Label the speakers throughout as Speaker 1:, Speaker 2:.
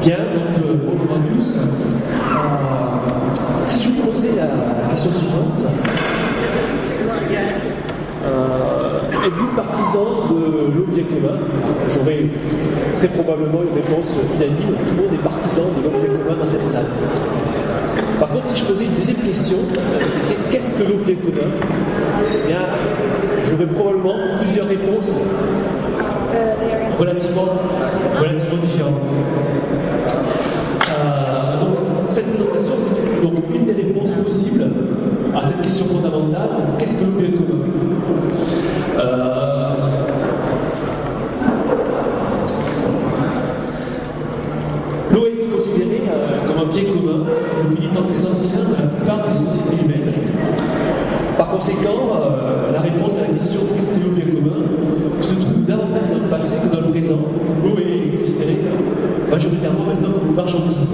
Speaker 1: Bien, donc euh, bonjour à tous. Euh, si je vous posais la, question suivante, euh, êtes-vous partisan de l'objet commun? J'aurais très probablement une réponse unanime. Tout le monde est partisan de l'objet commun dans cette salle. Par contre, si je posais une deuxième question, qu'est-ce que l'objet commun? Eh bien, j'aurais probablement plusieurs réponses relativement différentes. Fondamentale qu'est-ce que l'objet commun euh, L'eau a été considérée euh, comme un bien commun depuis des temps très anciens dans la plupart des sociétés humaines. Par conséquent, euh, la réponse à la question qu'est-ce que l'objet commun se trouve davantage dans le passé que dans le présent. L'eau est considérée majoritairement maintenant comme une marchandise.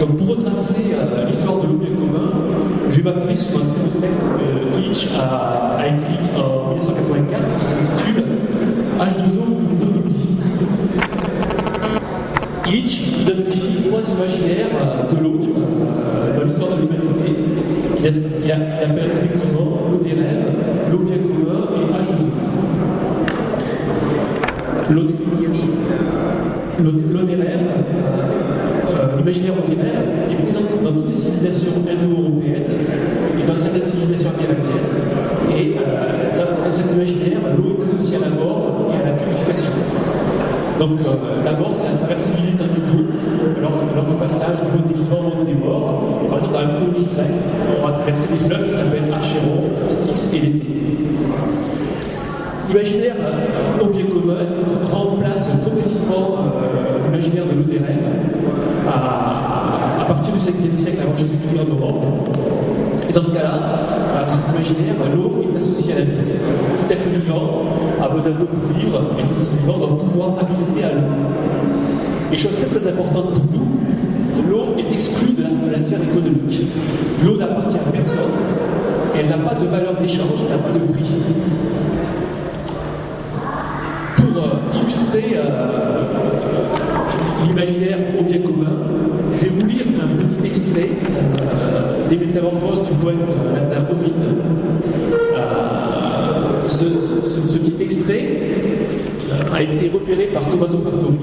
Speaker 1: Donc pour retracer euh, l'histoire de l'objet commun, je vais m'appuyer sur un très beau a, écrit en 1984 qui s'intitule H2O Zootopie. Hitch identifie trois imaginaires euh, de l'eau euh, dans l'histoire de l'humanité qu'il appelle respectivement l'eau des rêves, l'objet commun et H2O. L'eau des rêves, euh, l'imaginaire rêves est présent dans toutes les civilisations indo-européennes et dans certaines civilisations amérindiennes. Et euh, dans, dans, cet imaginaire, l'eau est associée à la mort et à la purification. Donc euh, la mort, c'est la traversée militaire du dos lors, lors, du passage du des vivants au des morts. Par exemple, dans la mythologie grecque, on va traverser des fleuves qui s'appellent Archéron, Styx et l'été. L'imaginaire euh, objet commun remplace progressivement euh, l'imaginaire de l'eau des rêves à, partir du 5e siècle avant Jésus-Christ en Europe. Et dans ce cas-là, dans cet imaginaire, l'eau est associée à la vie. Tout être vivant a besoin d'eau pour vivre, et tout être vivant doit pouvoir accéder à l'eau. Et chose très très importante pour nous, l'eau est exclue de la, sphère économique. L'eau n'appartient à personne, elle n'a pas de valeur d'échange, elle n'a pas de prix. Pour euh, illustrer euh, l'imaginaire objet commun, je vais vous lire un petit extrait euh, des métamorphoses du poète latin Ovide. Euh, ce, petit extrait euh, a été repéré par Tommaso Fattori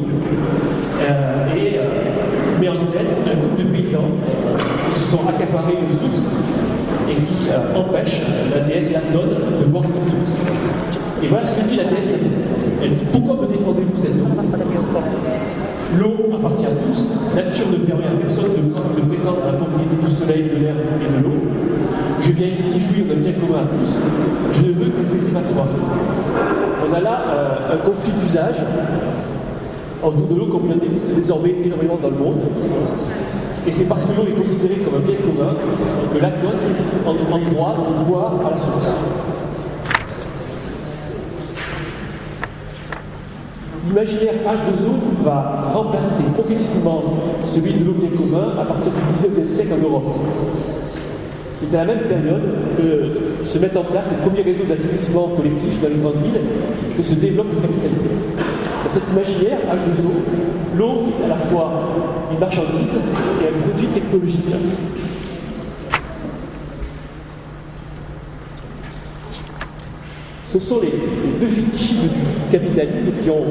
Speaker 1: euh, et met en scène un groupe de paysans qui se sont accaparés une source et qui empêchent la déesse Latone de boire cette source. Et voilà ce que dit la déesse Latone. Elle dit Pourquoi me défendez-vous cette eau L'eau appartient à tous, nature ne permet à personne de, prétendre la propriété du soleil, de l'air et de l'eau. Je viens ici jouir d'un bien commun à tous. Je ne veux qu'apaiser ma soif. On a là euh, un conflit d'usage autour de l'eau comme il en existe désormais énormément dans le monde. Et c'est parce que l'eau est considérée comme un bien commun que l'atone s'estime en, droit de boire à la source. L'imaginaire H2O va remplacer progressivement celui de l'objet commun à partir du XIXe siècle en Europe. C'est à la même période que se mettent en place les premiers réseaux d'assainissement collectif dans les grandes villes que se développe le capitalisme. Dans cet imaginaire H2O, l'eau est à la fois une marchandise et un produit technologique. Ce sont les, deux fétichismes du capitalisme qui ont,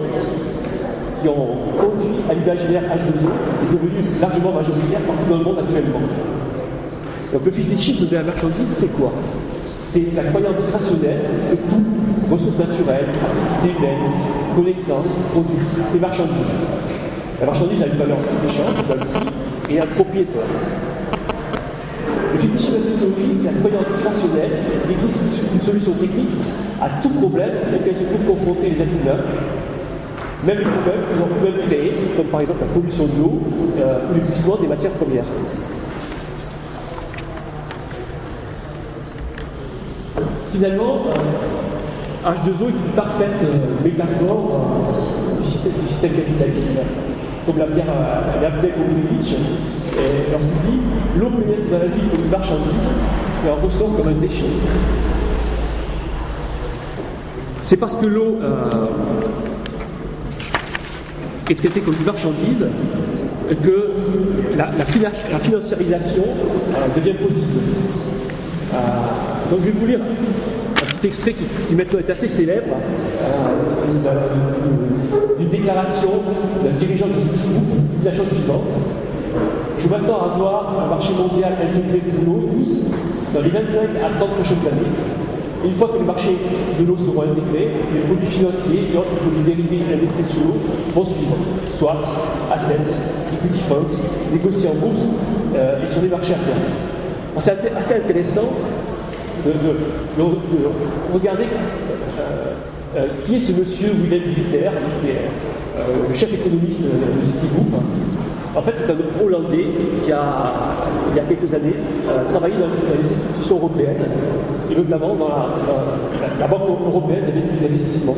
Speaker 1: qui ont conduit à l'imaginaire H2O et devenu largement majoritaire partout dans le monde actuellement. Donc le fétichisme de la marchandise, c'est quoi? C'est la croyance rationnelle que tout, ressources naturelles, activités humaines, connaissances, produits et marchandises. La marchandise a une valeur d'échange, un prix et un propriétaire. Le fétichisme de la technologie, c'est la croyance rationnelle qu'il existe une solution technique à tout problème auquel se trouvent confrontés les êtres même les problèmes qu'ils ont eux-mêmes comme par exemple la pollution de l'eau euh, ou l'épuisement des matières premières. Finalement, euh, H2O est une parfaite euh, métaphore du système, du, système, capitaliste, comme l'a compris Nietzsche, lorsqu'il dit l'eau pénètre dans la vie comme une marchandise et en ressort comme un déchet. C'est parce que l'eau euh, est traité comme une marchandise, que la, financiarisation euh, devient possible. Euh, donc je vais vous lire un petit extrait qui, maintenant est assez célèbre euh, d'une déclaration d'un dirigeant de ce groupe, la chose suivante. Je m'attends à voir un marché mondial intégré de l'eau tous dans les 25 à 30 prochaines années. Une fois que les marchés de l'eau seront intégrés, les produits financiers et autres produits dérivés indexés sur l'eau vont suivre. Swaps, assets, equity funds, négociés en bourse euh, et sur les marchés à C'est assez intéressant de, regarder euh, euh, qui est ce monsieur Willem Viter, qui est le chef économiste de Citigroup, en fait, c'est un Hollandais qui a, il y a quelques années, euh, travaillé dans, les institutions européennes, et notamment dans la, Banque européenne d'investissement,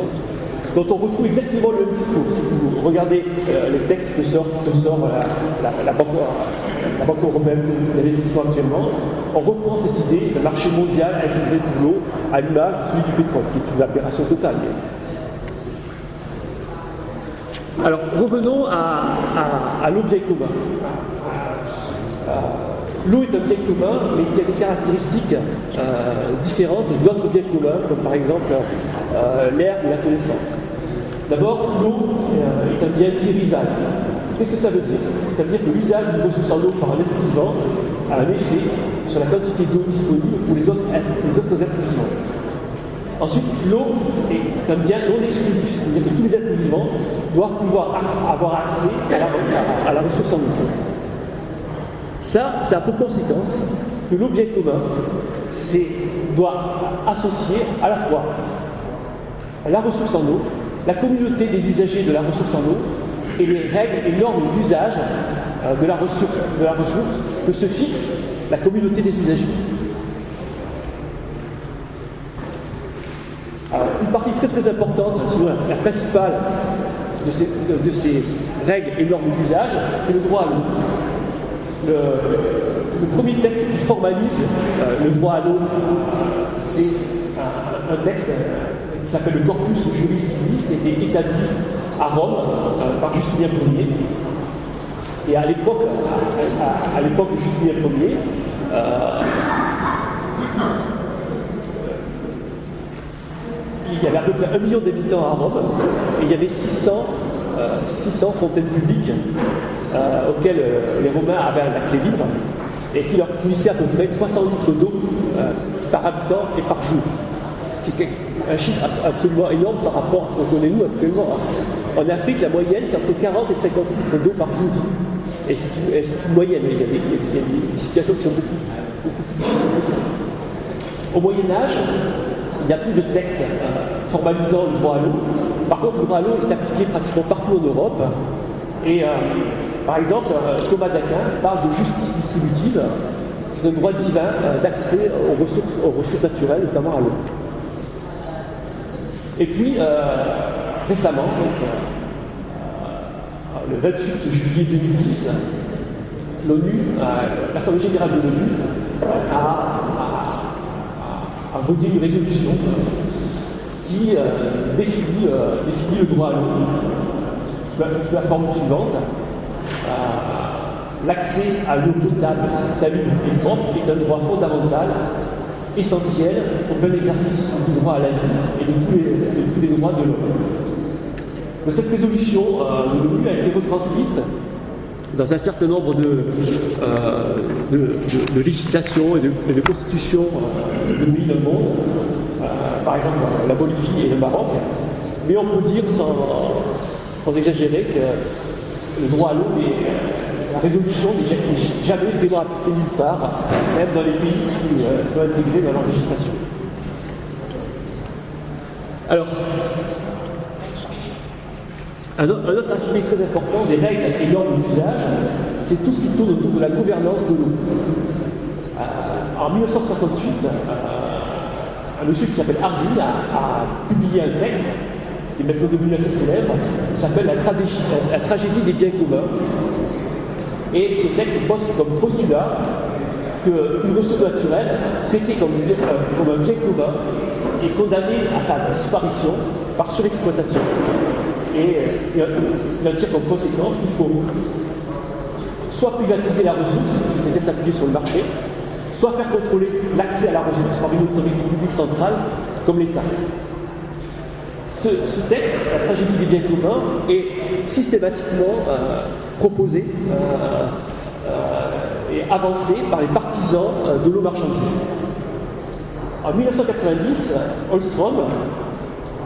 Speaker 1: dont on retrouve exactement le discours. vous regardez euh, les textes que sort, la, banque, européenne d'investissement actuellement, on reprend cette idée d'un marché mondial intégré de l'eau à l'image de celui du pétrole, ce qui est une aberration totale. Alors revenons à, l'objet commun. Euh, l'eau est un bien commun, mais qui a des caractéristiques euh, différentes d'autres biens communs, comme par exemple euh, l'air ou la connaissance. D'abord, l'eau est un bien rival. Qu'est-ce que ça veut dire? Ça veut dire que l'usage d'une ressource en eau par un être vivant a un effet sur la quantité d'eau disponible pour les autres, les autres êtres vivants. Ensuite, l'eau est un bien non exclusif, c'est-à-dire que tous les êtres vivants doivent pouvoir avoir accès à la, ressource en eau. Ça, ça a pour conséquence que l'objet commun doit associer à la fois la ressource en eau, la communauté des usagers de la ressource en eau et les règles et normes d'usage euh, de, la ressource, que se fixe la communauté des usagers. une partie très très importante, la principale de ces, règles et normes d'usage, c'est le droit à l'eau. Le, premier texte qui formalise euh, le droit à l'eau, c'est un, texte qui s'appelle le Corpus Juris Civilis, qui a été établi à Rome par Justinien Ier. Et à l'époque, à, l'époque de Justinien Ier, euh, il y avait à peu près un million d'habitants à Rome, et il y avait 600, 600 euh, fontaines publiques euh, auxquelles les Romains avaient un accès libre, et qui leur fournissaient à peu près 300 litres d'eau par habitant et par jour. Ce qui est un chiffre absolument énorme par rapport à ce qu'on connaît nous actuellement. Hein. En Afrique, la moyenne, c'est entre 40 et 50 litres d'eau par jour. Et c'est une, moyenne, il y, a des, situations qui sont beaucoup, plus difficiles que ça. Au Moyen Âge, il n'y a plus de texte euh, formalisant le droit à l'eau. Par contre, le droit à l'eau est appliqué pratiquement partout en Europe. Et euh, par exemple, euh, Thomas d'Aquin parle de justice distributive, un droit divin d'accès aux ressources naturelles, notamment à l'eau. Et puis, récemment, le 28 juillet 2010, l'ONU, l'Assemblée générale de l'ONU, a voté une résolution qui euh, euh, définit, le droit à l'eau sous la, forme suivante. Euh, l'accès à l'eau potable, salubre et propre est un droit fondamental, essentiel au bon exercice du droit à la vie et de tous les, droits de l'homme. Cette résolution de l'ONU a été retranscrite dans un certain nombre de, euh, législations et de, constitutions euh, de pays dans le monde, euh, par exemple la Bolivie et le Maroc, mais on peut dire sans, sans exagérer que le droit à l'eau et la résolution n'est jamais vraiment appliquée nulle part, même dans les pays qui sont intégrés dans leur législation. Alors, un autre, aspect très important des règles et normes d'usage, c'est tout ce qui tourne autour de la gouvernance de l'eau. Euh, en 1968, euh, un monsieur qui s'appelle Hardy a, publié un texte qui est maintenant devenu assez célèbre, qui s'appelle la, tragédie des biens communs. Et ce texte pose comme postulat qu'une ressource naturelle, traitée comme, comme un bien commun, est condamnée à sa disparition par surexploitation. Et, il en tire comme conséquence qu'il faut soit privatiser la ressource, c'est-à-dire s'appuyer sur le marché, soit faire contrôler l'accès à la ressource par une autorité publique centrale comme l'État. Ce, texte, la tragédie des biens communs, est systématiquement euh, proposé euh, euh, et avancé par les partisans de l'eau marchandise. En 1990, Holstrom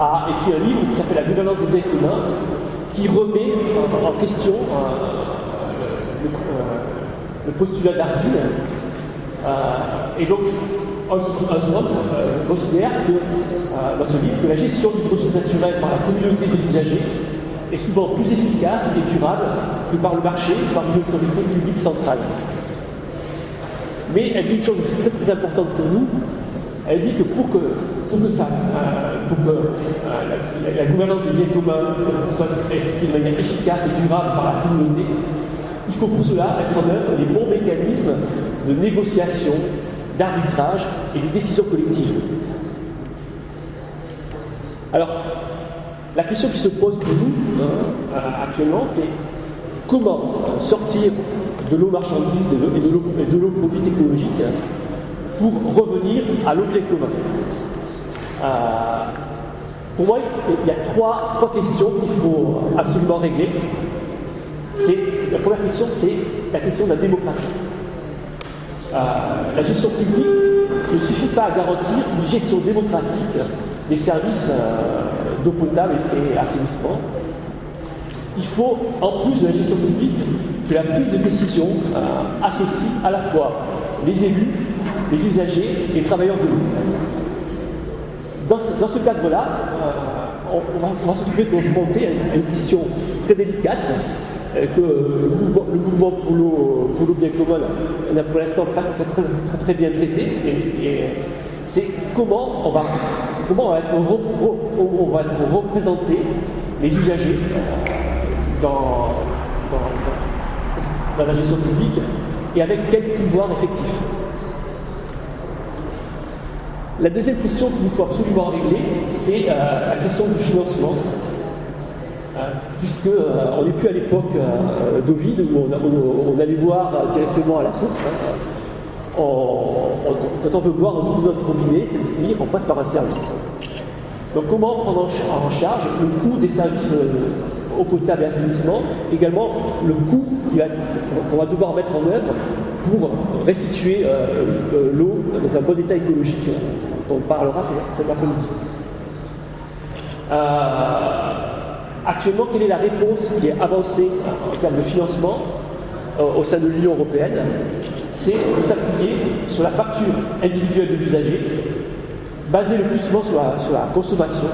Speaker 1: a écrit un livre qui s'appelle La gouvernance des biens communs, qui remet en, question le, postulat d'Ardine. et donc, euh, considère que, euh, dans ce livre que la gestion du ressources naturelles par la communauté des usagers est souvent plus efficace et durable que par le marché, par une autorité publique centrale. Mais elle dit une chose aussi très très importante pour nous, elle dit que pour que, pour que ça, euh, pour que la, gouvernance des biens communs soit effectuée de manière efficace et durable par la communauté, il faut pour cela mettre en œuvre les bons mécanismes de négociation, d'arbitrage et de décision collective. Alors, la question qui se pose pour nous hein, actuellement, c'est comment sortir de l'eau marchandise et de l'eau produite écologique pour revenir à l'objet commun. Euh, pour moi, il y a trois, questions qu'il faut absolument régler. La première question, c'est la question de la démocratie. Euh, la gestion publique ne suffit pas à garantir une gestion démocratique des services euh, d'eau potable et, assainissement. Il faut, en plus de la gestion publique, que la prise de décision associe à la fois les élus, les usagers et les travailleurs de l'eau. Dans ce, cadre-là, on, va, s'occuper de confronter à une question très délicate que le mouvement, pour l'eau bien commun n'a pour l'instant pas très, très, bien traité. Et, c'est comment on va, être, représenté les usagers dans, la gestion publique et avec quel pouvoir effectif. La deuxième question qu'il nous faut absolument régler, c'est euh, la question du financement puisqu'on euh, n'est plus à l'époque euh, d'Ovid où on, allait boire directement à la source. Hein. quand on veut boire, on ouvre notre robinet, c'est-à-dire qu'on passe par un service. Donc comment prendre en charge le coût des services eau potable et assainissement, également le coût qu'on va, devoir mettre en œuvre pour restituer l'eau dans un bon état écologique. On parlera cet après-midi. Actuellement, quelle est la réponse qui est avancée en termes de financement euh, au sein de l'Union européenne? C'est de s'appuyer sur la facture individuelle de l'usager, basée le plus souvent sur la, consommation.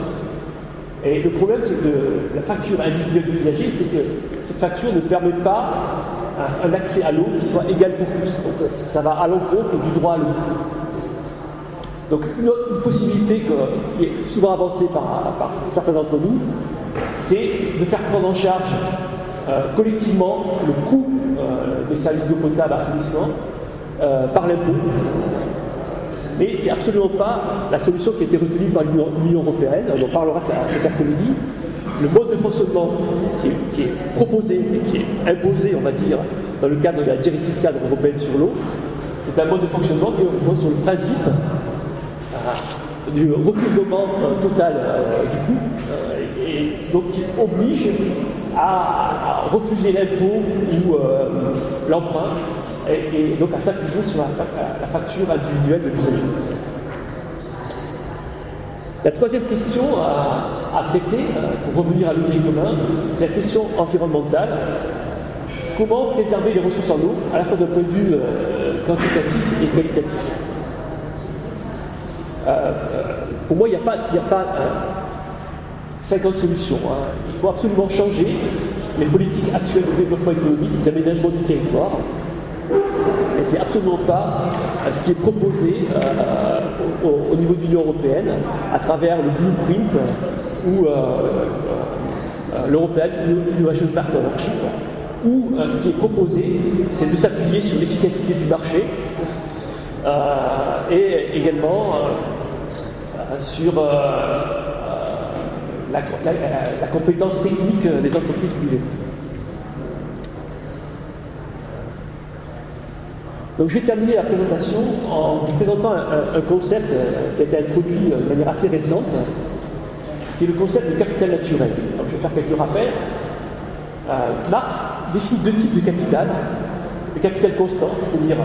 Speaker 1: Et le problème de la facture individuelle de l'usager, c'est que cette facture ne permet pas un, accès à l'eau qui soit égal pour tous. Donc ça va à l'encontre du droit à l'eau. Donc une, possibilité qui est souvent avancée par, certains d'entre nous, c'est de faire prendre en charge euh, collectivement le coût euh, des services d'eau potable assainissement euh, par l'impôt. Mais ce n'est absolument pas la solution qui a été retenue par l'Union européenne, on en parlera cet après-midi. Le mode de fonctionnement qui est, proposé et qui est imposé, on va dire, dans le cadre de la directive cadre européenne sur l'eau, c'est un mode de fonctionnement qui repose sur le principe du recouvrement total du coût et donc qui oblige à, refuser l'impôt ou euh, l'emprunt et, donc à s'appuyer sur la, facture individuelle de l'usager. La troisième question à, traiter, euh, pour revenir à l'objet commun, c'est la question environnementale. Comment préserver les ressources en eau, à la fois d'un point de vue euh, quantitatif et qualitatif? Pour moi, il n'y a pas, a pas 50 solutions. Hein. Il faut absolument changer les politiques actuelles de développement économique, d'aménagement du territoire. C'est absolument pas euh, ce qui est proposé euh, au, niveau de l'Union européenne à travers le blueprint ou euh, l'European Innovation Partnership, où ce qui est proposé, c'est de s'appuyer sur l'efficacité du marché et également sur
Speaker 2: la, compétence technique des entreprises privées. Donc je vais terminer la présentation en vous présentant un, concept qui a été introduit de manière assez récente, qui est le concept de capital naturel. Donc je vais faire quelques rappels. Marx définit deux types de capital. Le capital constant, c'est-à-dire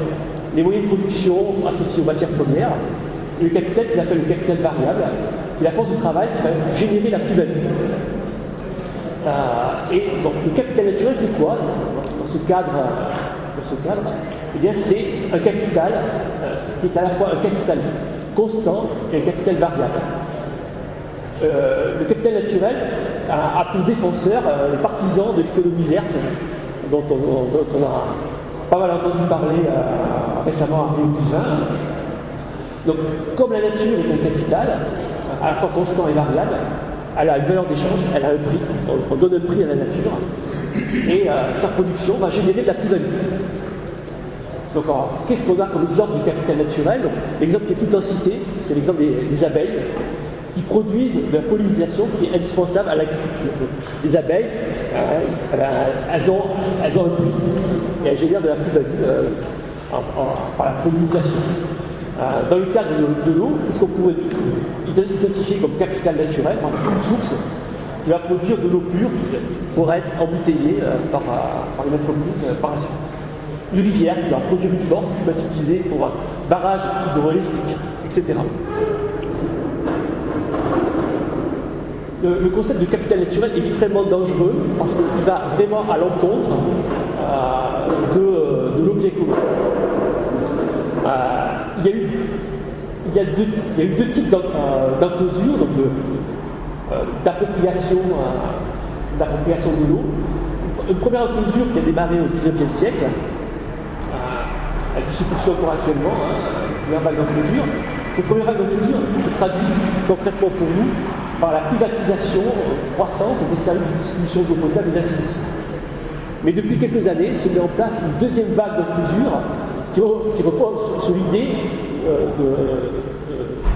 Speaker 2: les moyens de production associés aux matières premières, et le capital qu'il appelle le capital variable, qui est la force du travail qui va générer la plus-value. Euh, et donc, le capital naturel, c'est quoi? Dans ce cadre, ce cadre Eh bien, c'est un capital euh, qui est à la fois un capital constant et un capital variable. Euh, le capital naturel a, pour défenseur les partisans de l'économie verte, dont on, a pas mal entendu parler récemment à Rio Donc, comme la nature est un capital, à la fois constant et variable, elle a une valeur d'échange, elle a un prix, on, donne un prix à la nature, et euh, sa production va générer de la plus-value. Donc, qu'est-ce qu'on a comme exemple du capital naturel? L'exemple qui est tout en cité, c'est l'exemple des, abeilles qui produisent de la pollinisation qui est indispensable à l'agriculture. Les abeilles, euh, elles, ont, elles, ont, un prix et elles génèrent de la plus-value euh, par la pollinisation. Dans le cadre de, l'eau, qu'est-ce qu'on pourrait identifier comme capital naturel? Une source qui va produire de l'eau pure pour être embouteillée euh, par, euh, par, une entreprise par la suite. Une rivière qui va produire une force qui va être utilisée pour un barrage hydroélectrique, etc. Le, concept de capital naturel est extrêmement dangereux parce qu'il va vraiment à l'encontre de, de l'objet commun. Euh, il, y a eu, deux, types d'enclosures, donc euh, d'appropriation d'appropriation de l'eau. Une première enclosure qui a démarré au XIXe siècle, euh, qui se poursuit encore actuellement, hein, première vague d'enclosure. Cette première vague d'enclosure se traduit concrètement pour nous par la privatisation croissante des services de distribution d'eau potable et d'assainissement. Mais depuis quelques années, se met en place une deuxième vague d'enclosure qui, repose sur l'idée euh,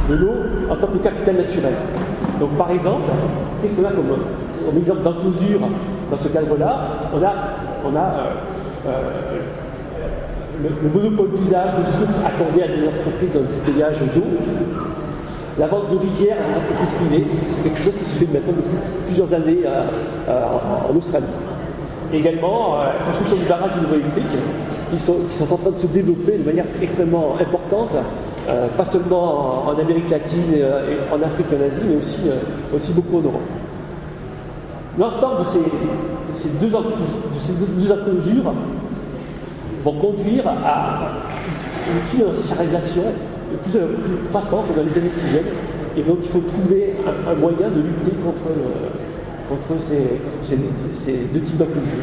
Speaker 2: de, l'eau en tant que capital naturel. Donc par exemple, qu'est-ce qu'on a comme, exemple d'enclosure dans ce cadre-là? On a, euh, euh, le, monopole d'usage de sources accordé à des entreprises dans le d'eau. La vente de rivières à des entreprises privées, c'est quelque chose qui se fait maintenant depuis plusieurs années en, Australie. également, la construction du barrage hydroélectrique, qui sont, en train de se développer de manière extrêmement importante, euh, pas seulement en, Amérique latine et, euh, en Afrique et en Asie, mais aussi, euh, aussi beaucoup en Europe. L'ensemble de ces, deux, de ces vont conduire à une financiarisation plus, plus croissante dans les années qui viennent, et donc il faut trouver un, moyen de lutter contre, contre ces, ces, deux types d'inclusion.